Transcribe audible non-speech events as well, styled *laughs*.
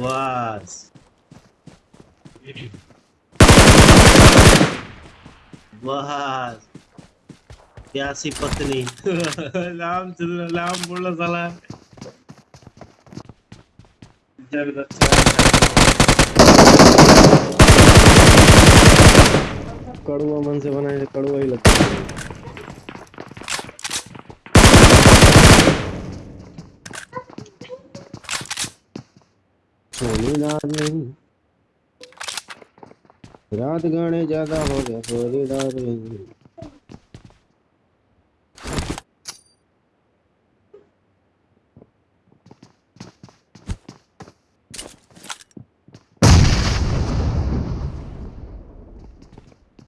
बस बस क्या सी पत्नी. *laughs* लांब चल, लांब बोलला साला. कड़वा मन से बनाए कड़वा ही लगता है। सोनी रात नहीं रात गाने ज़्यादा हो गया सोनी डाल नहीं